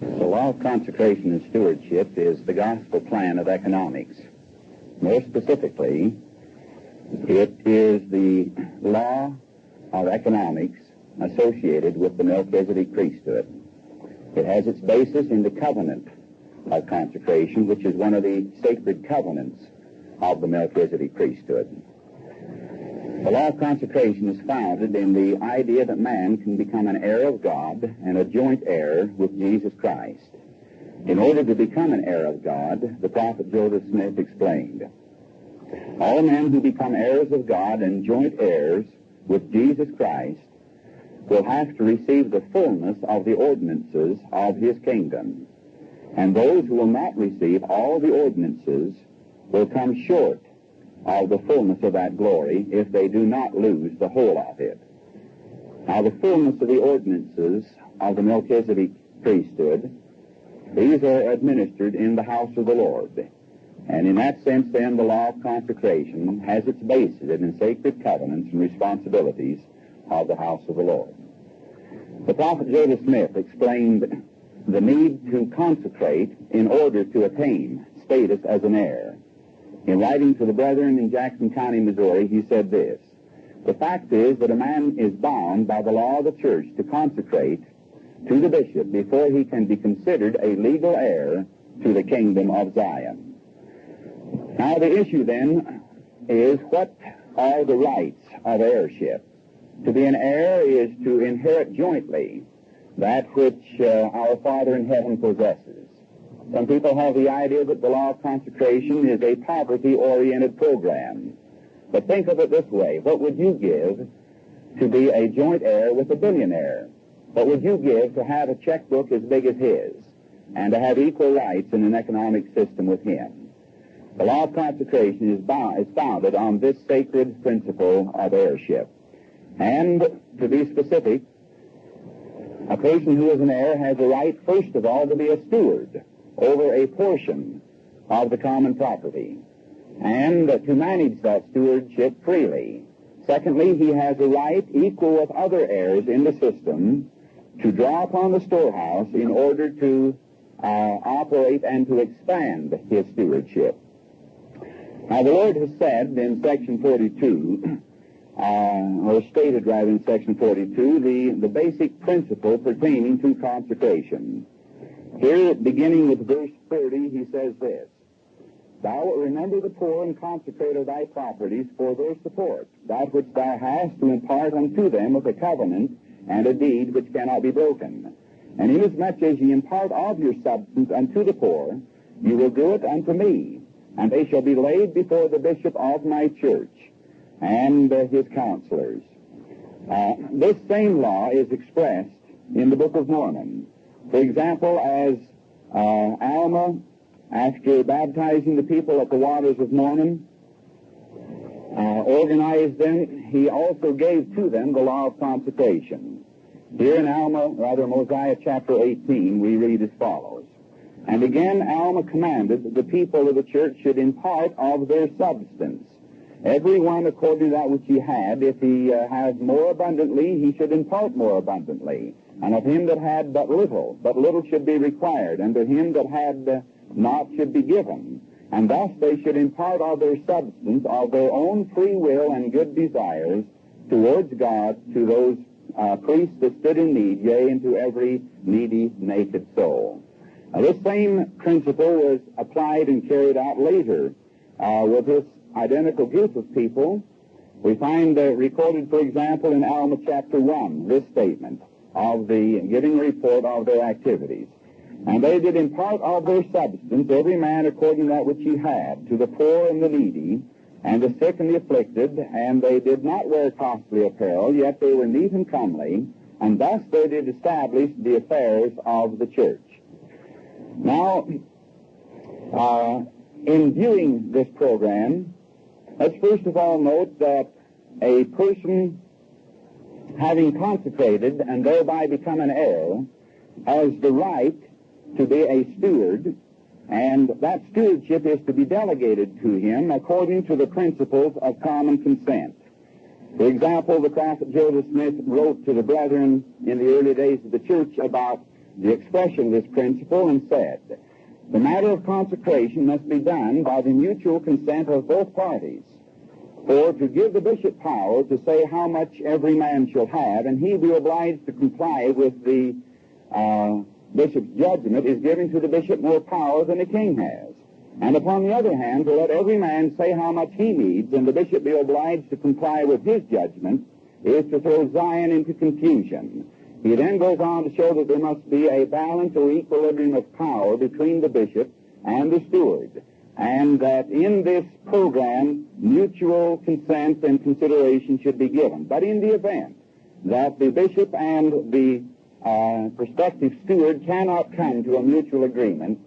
The law of consecration and stewardship is the gospel plan of economics. More specifically, it is the law of economics associated with the Melchizedek priesthood. It has its basis in the covenant of consecration, which is one of the sacred covenants of the Melchizedek priesthood. The law of consecration is founded in the idea that man can become an heir of God and a joint heir with Jesus Christ. In order to become an heir of God, the prophet Joseph Smith explained, all men who become heirs of God and joint heirs with Jesus Christ will have to receive the fullness of the ordinances of his kingdom. And those who will not receive all the ordinances will come short of the fullness of that glory if they do not lose the whole of it. Now, the fullness of the ordinances of the Melchizedek priesthood, these are administered in the house of the Lord. And in that sense, then, the law of consecration has its basis in the sacred covenants and responsibilities of the house of the Lord. The prophet Joseph Smith explained the need to consecrate in order to attain status as an heir. In writing to the brethren in Jackson County, Missouri, he said this, The fact is that a man is bound by the law of the church to consecrate to the bishop before he can be considered a legal heir to the kingdom of Zion. Now the issue then is what are the rights of heirship? To be an heir is to inherit jointly that which uh, our Father in heaven possesses. Some people have the idea that the law of consecration is a poverty-oriented program. But think of it this way. What would you give to be a joint heir with a billionaire? What would you give to have a checkbook as big as his and to have equal rights in an economic system with him? The law of consecration is, bound, is founded on this sacred principle of heirship. And to be specific, a person who is an heir has a right, first of all, to be a steward over a portion of the common property and to manage that stewardship freely. Secondly, he has a right equal with other heirs in the system to draw upon the storehouse in order to uh, operate and to expand his stewardship. Now, the Lord has said in section 42, uh, or stated rather in section 42, the, the basic principle pertaining to consecration. Here, beginning with verse 30, he says this, Thou wilt remember the poor and consecrate of thy properties for their support, that which thou hast to impart unto them with a covenant and a deed which cannot be broken. And inasmuch as ye impart of your substance unto the poor, you will do it unto me, and they shall be laid before the bishop of my church and uh, his counselors. Uh, this same law is expressed in the Book of Mormon. For example, as uh, Alma, after baptizing the people at the waters of Mormon, uh, organized them, he also gave to them the law of consecration. Here in Alma, rather Mosiah chapter 18, we read as follows. And again Alma commanded that the people of the church should impart of their substance. Every one according to that which he had. If he uh, has more abundantly, he should impart more abundantly. And of him that had but little, but little should be required. And to him that had uh, not should be given. And thus they should impart of their substance, of their own free will and good desires, towards God, to those uh, priests that stood in need, yea, and to every needy, naked soul. Now, this same principle was applied and carried out later uh, with this identical group of people. We find uh, recorded, for example, in Alma chapter 1, this statement of the giving report of their activities. And they did impart of their substance, every man according to that which he had, to the poor and the needy, and the sick and the afflicted, and they did not wear costly apparel, yet they were neat and comely, and thus they did establish the affairs of the church. Now, uh, in viewing this program, let's first of all note that a person having consecrated and thereby become an heir has the right to be a steward, and that stewardship is to be delegated to him according to the principles of common consent. For example, the prophet Joseph Smith wrote to the brethren in the early days of the church about the expression of this principle and said, the matter of consecration must be done by the mutual consent of both parties. For to give the bishop power to say how much every man shall have, and he be obliged to comply with the uh, bishop's judgment, is giving to the bishop more power than the king has. And upon the other hand, to let every man say how much he needs, and the bishop be obliged to comply with his judgment, is to throw Zion into confusion. He then goes on to show that there must be a balance or equilibrium of power between the bishop and the steward, and that in this program, mutual consent and consideration should be given. But in the event that the bishop and the uh, prospective steward cannot come to a mutual agreement,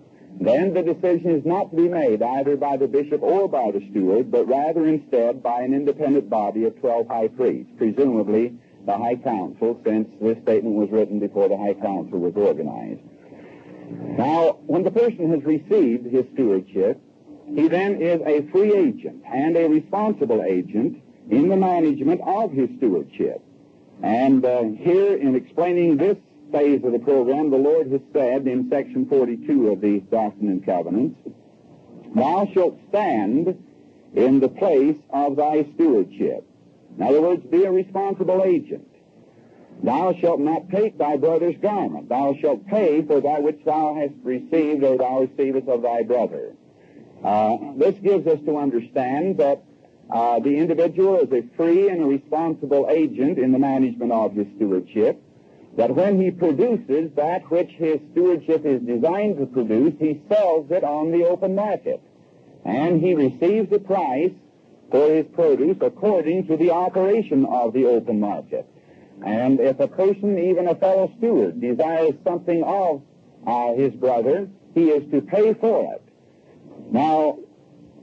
then the decision is not to be made either by the bishop or by the steward, but rather instead by an independent body of 12 high priests, presumably the High Council, since this statement was written before the High Council was organized. Now, when the person has received his stewardship, he then is a free agent and a responsible agent in the management of his stewardship. And uh, here, in explaining this phase of the program, the Lord has said in section 42 of the Doctrine and Covenants, Thou shalt stand in the place of thy stewardship. In other words, be a responsible agent. Thou shalt not take thy brother's garment. Thou shalt pay for that which thou hast received or thou receivest of thy brother. Uh, this gives us to understand that uh, the individual is a free and responsible agent in the management of his stewardship, that when he produces that which his stewardship is designed to produce, he sells it on the open market. And he receives a price for his produce according to the operation of the open market. And if a person, even a fellow steward, desires something of uh, his brother, he is to pay for it. Now,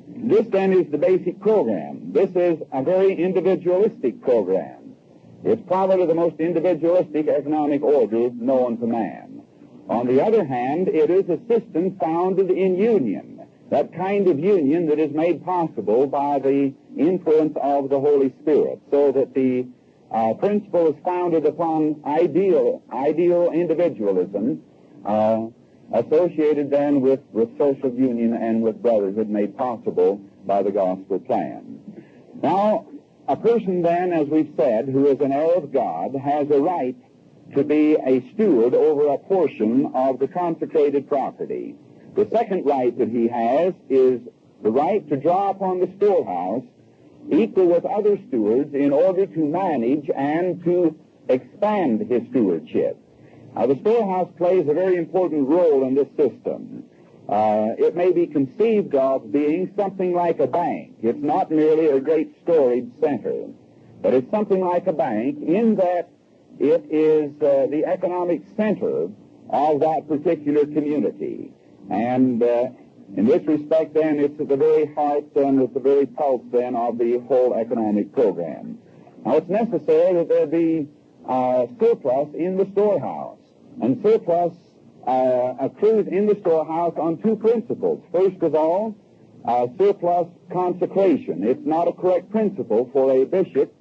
this then is the basic program. This is a very individualistic program. It's probably the most individualistic economic order known to man. On the other hand, it is a system founded in union, that kind of union that is made possible by the influence of the Holy Spirit, so that the uh, principle is founded upon ideal, ideal individualism, uh, associated then with, with social union and with brotherhood made possible by the gospel plan. Now, a person then, as we've said, who is an heir of God, has a right to be a steward over a portion of the consecrated property. The second right that he has is the right to draw upon the storehouse equal with other stewards in order to manage and to expand his stewardship. Now, the storehouse plays a very important role in this system. Uh, it may be conceived of being something like a bank. It's not merely a great storage center, but it's something like a bank in that it is uh, the economic center of that particular community. And uh, in this respect, then, it's at the very heart and at the very pulse, then, of the whole economic program. Now, it's necessary that there be uh, surplus in the storehouse. And surplus uh, accrues in the storehouse on two principles. First of all, uh, surplus consecration. It's not a correct principle for a bishop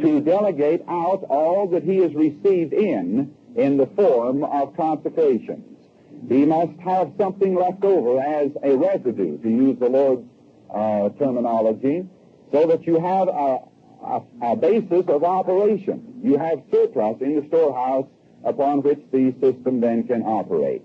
to delegate out all that he has received in in the form of consecrations. He must have something left over as a residue, to use the Lord's uh, terminology, so that you have a, a, a basis of operation. You have surplus in the storehouse upon which the system then can operate.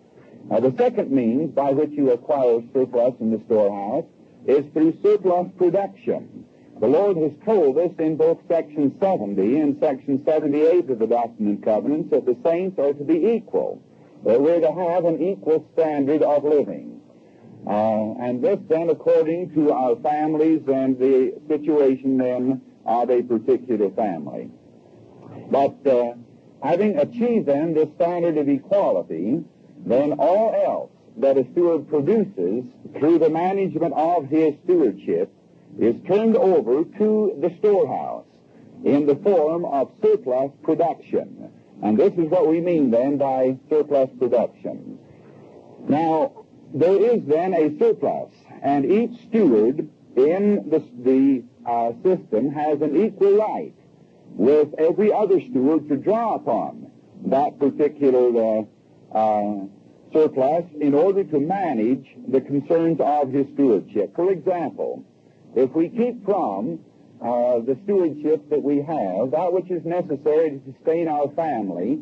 Now, the second means by which you acquire surplus in the storehouse is through surplus production. The Lord has told us in both section 70 and section 78 of the Doctrine and Covenants that the saints are to be equal, that we're to have an equal standard of living. Uh, and this then according to our families and the situation then of a particular family. But uh, Having achieved then this standard of equality, then all else that a steward produces through the management of his stewardship is turned over to the storehouse in the form of surplus production. And this is what we mean then by surplus production. Now, there is then a surplus, and each steward in the, the uh, system has an equal right with every other steward to draw upon that particular uh, uh, surplus in order to manage the concerns of his stewardship. For example, if we keep from uh, the stewardship that we have, that which is necessary to sustain our family,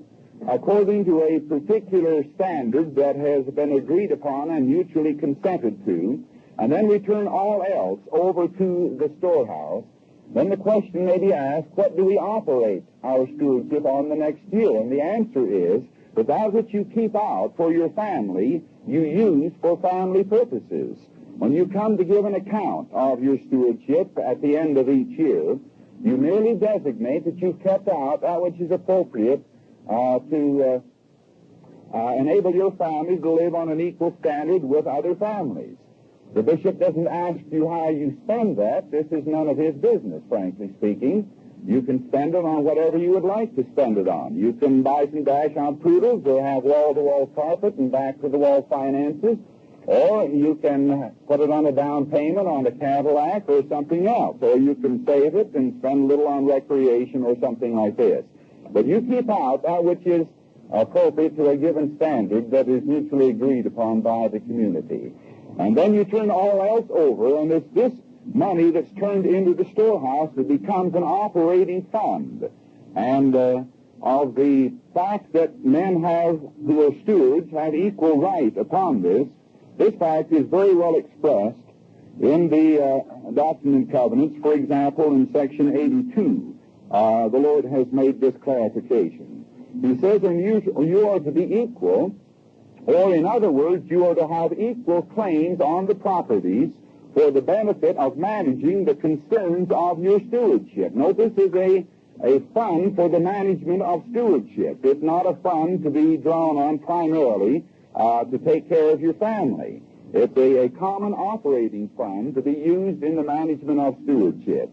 according to a particular standard that has been agreed upon and mutually consented to, and then we turn all else over to the storehouse, then the question may be asked, what do we operate our stewardship on the next year? And the answer is that that which you keep out for your family, you use for family purposes. When you come to give an account of your stewardship at the end of each year, you merely designate that you've kept out that which is appropriate uh, to uh, uh, enable your family to live on an equal standard with other families. The bishop doesn't ask you how you spend that. This is none of his business, frankly speaking. You can spend it on whatever you would like to spend it on. You can buy some dachshund poodles or have wall-to-wall carpet and back-to-the-wall finances, or you can put it on a down payment on a Cadillac or something else, or you can save it and spend a little on recreation or something like this. But you keep out that which is appropriate to a given standard that is mutually agreed upon by the community. And then you turn all else over, and it's this money that's turned into the storehouse that becomes an operating fund. And uh, of the fact that men have, who are stewards, have equal right upon this, this fact is very well expressed in the uh, Doctrine and Covenants. For example, in section 82, uh, the Lord has made this clarification. He says, and you, you are to be equal or, in other words, you are to have equal claims on the properties for the benefit of managing the concerns of your stewardship. Note this is a, a fund for the management of stewardship. It's not a fund to be drawn on primarily uh, to take care of your family. It's a, a common operating fund to be used in the management of stewardship.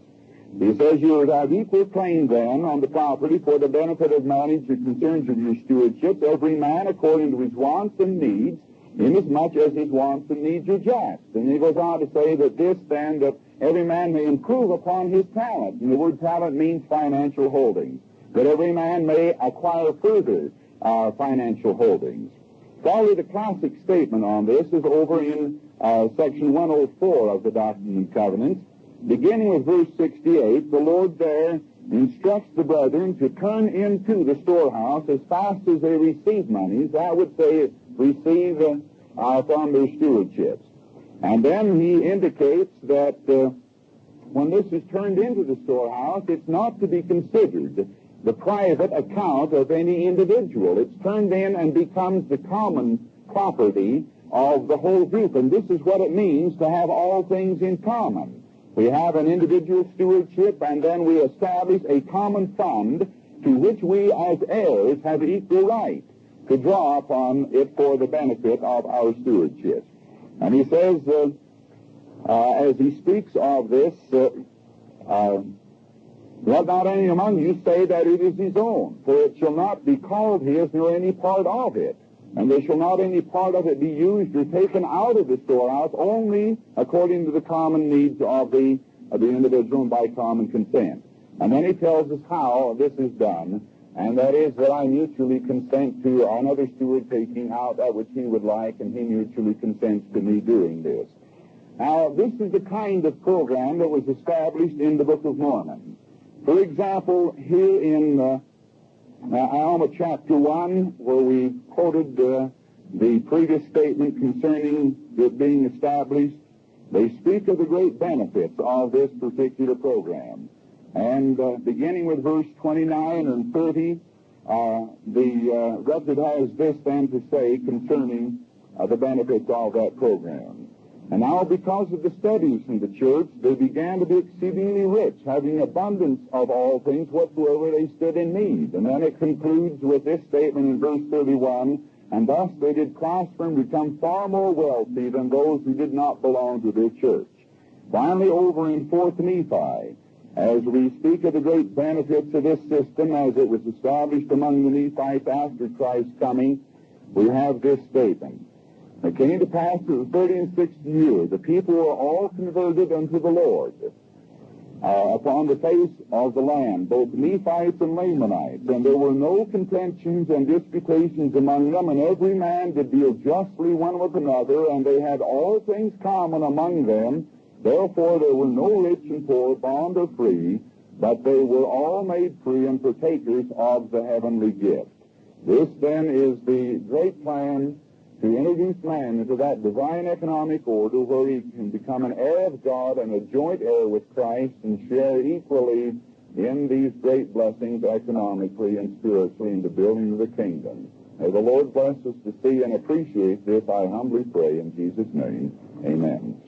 He says you are have equal claim then on the property for the benefit of managing the concerns of your stewardship, every man according to his wants and needs, inasmuch as his wants and needs are just. And he goes on to say that this then, that every man may improve upon his talent. And the word talent means financial holdings. That every man may acquire further uh, financial holdings. Probably the classic statement on this is over in uh, section 104 of the Doctrine and Covenants beginning with verse 68, the Lord there instructs the brethren to turn into the storehouse as fast as they receive monies. I would say receive uh, from their stewardships. And then he indicates that uh, when this is turned into the storehouse, it's not to be considered the private account of any individual. It's turned in and becomes the common property of the whole group. And this is what it means to have all things in common. We have an individual stewardship, and then we establish a common fund to which we as heirs have equal right to draw upon it for the benefit of our stewardship. And he says, uh, uh, as he speaks of this, uh, uh, let not any among you say that it is his own, for it shall not be called his nor any part of it and there shall not any part of it be used or taken out of the storehouse, only according to the common needs of the, of the individual and by common consent. And then he tells us how this is done, and that is that I mutually consent to another steward taking out that which he would like, and he mutually consents to me doing this. Now, this is the kind of program that was established in the Book of Mormon. For example, here in uh, now, Alma chapter 1, where we quoted uh, the previous statement concerning it being established, they speak of the great benefits of this particular program. And uh, beginning with verse 29 and 30, uh, the uh, record has this then to say concerning uh, the benefits of that program. And now, because of the studies in the church, they began to be exceedingly rich, having abundance of all things whatsoever they stood in need. And then it concludes with this statement in verse 31, and thus they did prosper and become far more wealthy than those who did not belong to their church. Finally, over in 4th Nephi, as we speak of the great benefits of this system as it was established among the Nephites after Christ's coming, we have this statement. It came to pass through the 30 and 60 year, the people were all converted unto the Lord. uh, upon the face of the land, both Nephites and Lamanites, and there were no contentions and disputations among them, and every man did deal justly one with another, and they had all things common among them. Therefore there were no rich and poor, bond or free, but they were all made free and partakers of the heavenly gift. This then is the great plan to introduce man into that divine economic order where he can become an heir of God and a joint heir with Christ and share equally in these great blessings economically and spiritually in the building of the kingdom. May the Lord bless us to see and appreciate this, I humbly pray in Jesus' name. Amen.